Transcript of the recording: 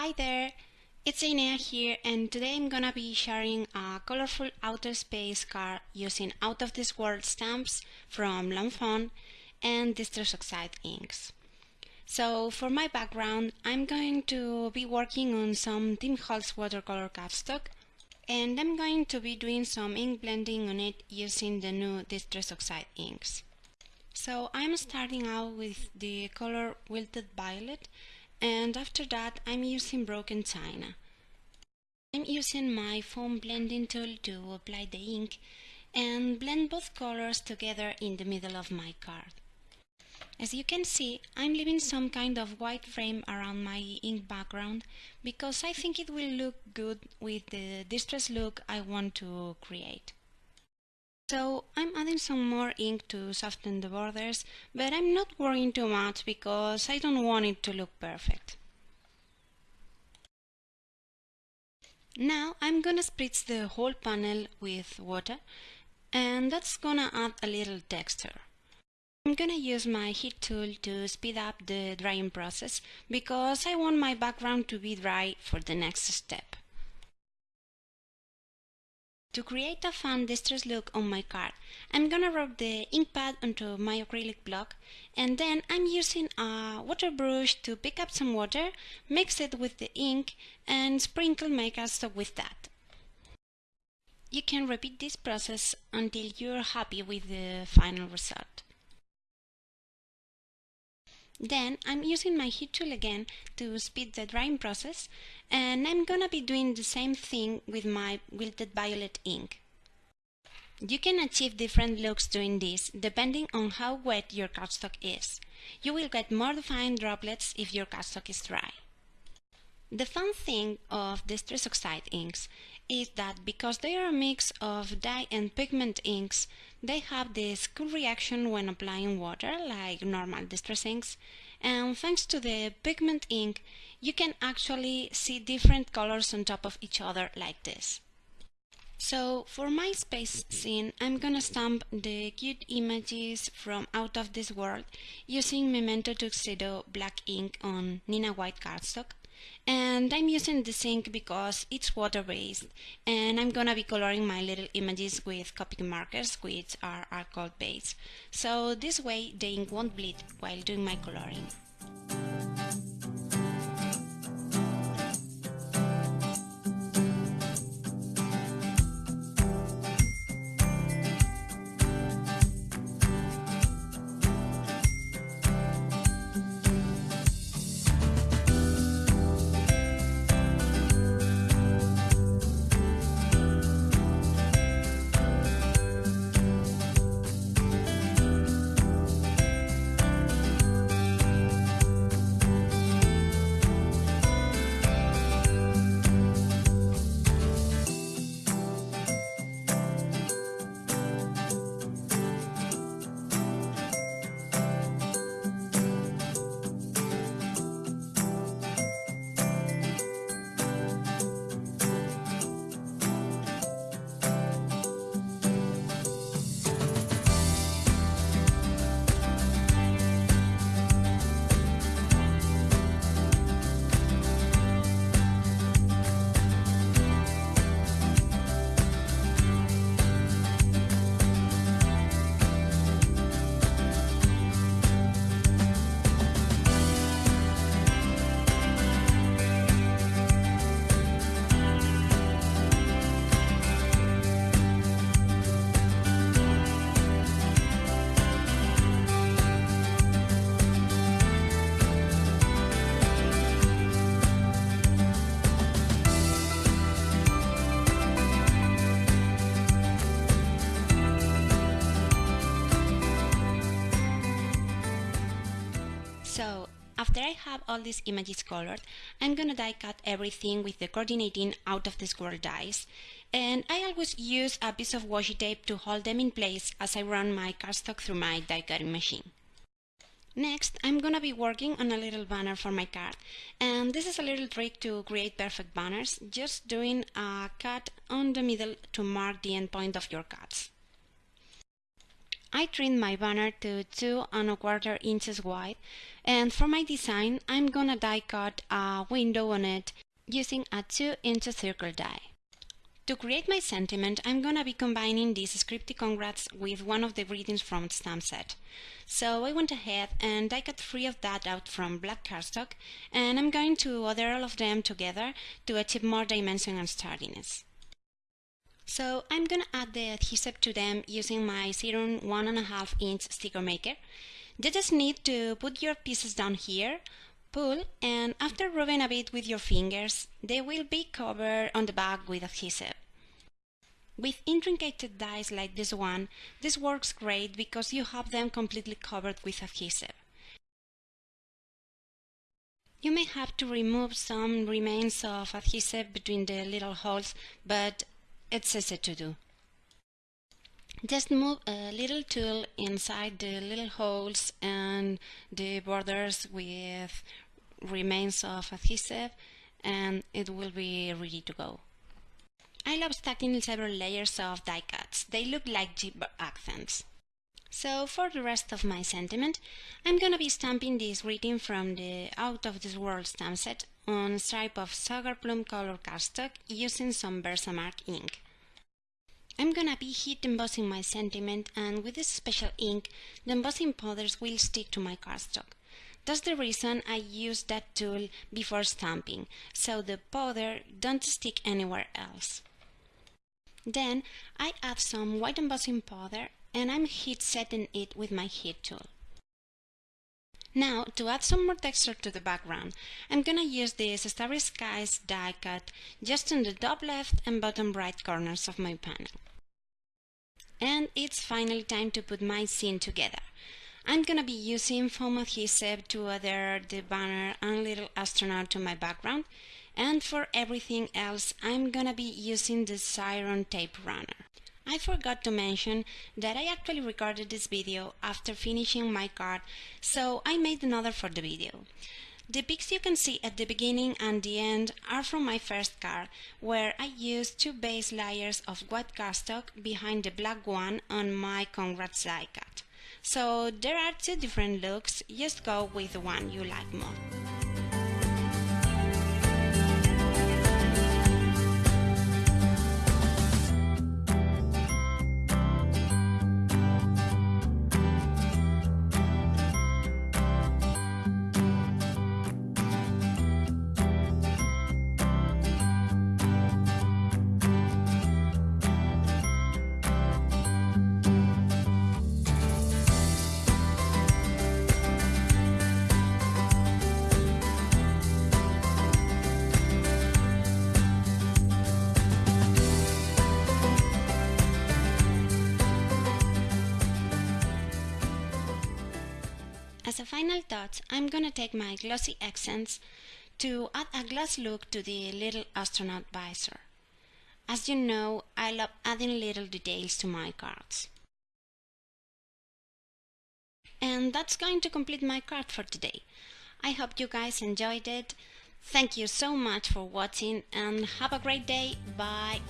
Hi there, it's Inea here and today I'm gonna be sharing a colorful outer space card using out of this world stamps from Lawn Fawn and Distress Oxide inks. So for my background I'm going to be working on some Tim Holtz watercolor cardstock and I'm going to be doing some ink blending on it using the new Distress Oxide inks. So I'm starting out with the color Wilted Violet and after that I'm using broken china. I'm using my foam blending tool to apply the ink and blend both colors together in the middle of my card. As you can see, I'm leaving some kind of white frame around my ink background because I think it will look good with the distress look I want to create. So I'm adding some more ink to soften the borders, but I'm not worrying too much because I don't want it to look perfect. Now I'm gonna spritz the whole panel with water and that's gonna add a little texture. I'm gonna use my heat tool to speed up the drying process because I want my background to be dry for the next step. To create a fun distress look on my card, I'm gonna rub the ink pad onto my acrylic block and then I'm using a water brush to pick up some water, mix it with the ink and sprinkle my cardstock with that. You can repeat this process until you're happy with the final result. Then I'm using my heat tool again to speed the drying process and I'm gonna be doing the same thing with my wilted violet ink. You can achieve different looks doing this depending on how wet your cardstock is. You will get more defined droplets if your cardstock is dry. The fun thing of Distress Oxide inks is that because they are a mix of dye and pigment inks, they have this cool reaction when applying water like normal distress inks and thanks to the pigment ink you can actually see different colors on top of each other like this. So for my space scene I'm gonna stamp the cute images from Out of This World using Memento Tuxedo black ink on Neenah White cardstock and I'm using this ink because it's water-based and I'm gonna be coloring my little images with Copic markers which are alcohol based so this way the ink won't bleed while doing my coloring. So after I have all these images colored, I'm gonna die cut everything with the coordinating out of the world dies. And I always use a piece of washi tape to hold them in place as I run my cardstock through my die cutting machine. Next, I'm gonna be working on a little banner for my card. And this is a little trick to create perfect banners, just doing a cut on the middle to mark the end point of your cuts. I trimmed my banner to two and a quarter inches wide and for my design I'm gonna die cut a window on it using a 2 inch circle die. To create my sentiment, I'm gonna be combining this scripty congrats with one of the greetings from stamp set. So I went ahead and I cut three of that out from black cardstock and I'm going to order all of them together to achieve more dimension and sturdiness. So I'm gonna add the adhesive to them using my Xyron 1.5 inch sticker maker. You just need to put your pieces down here, pull, and after rubbing a bit with your fingers, they will be covered on the back with adhesive. With intricate dies like this one, this works great because you have them completely covered with adhesive. You may have to remove some remains of adhesive between the little holes, but it's easy to do. Just move a little tool inside the little holes and the borders with remains of adhesive and it will be ready to go. I love stacking several layers of die cuts. They look like Jeep accents. So for the rest of my sentiment, I'm gonna be stamping this greeting from the Out of This World stamp set on stripe of Sugar Plum color cardstock using some Versamark ink. I'm gonna be heat embossing my sentiment and with this special ink, the embossing powders will stick to my cardstock. That's the reason I use that tool before stamping, so the powder don't stick anywhere else. Then I add some white embossing powder and I'm heat setting it with my heat tool. Now, to add some more texture to the background, I'm gonna use this Starry Skies die cut just on the top left and bottom right corners of my panel. And it's finally time to put my scene together. I'm gonna be using foam adhesive to adhere the banner and little astronaut to my background and for everything else I'm gonna be using the Xyron tape runner. I forgot to mention that I actually recorded this video after finishing my card, so I made another for the video. The pics you can see at the beginning and the end are from my first card, where I used two base layers of white cardstock behind the black one on my Congrats die cut. So there are two different looks, just go with the one you like more. As a final touch, I'm gonna take my glossy accents to add a gloss look to the little astronaut visor. As you know, I love adding little details to my cards. And that's going to complete my card for today. I hope you guys enjoyed it. Thank you so much for watching and have a great day. Bye.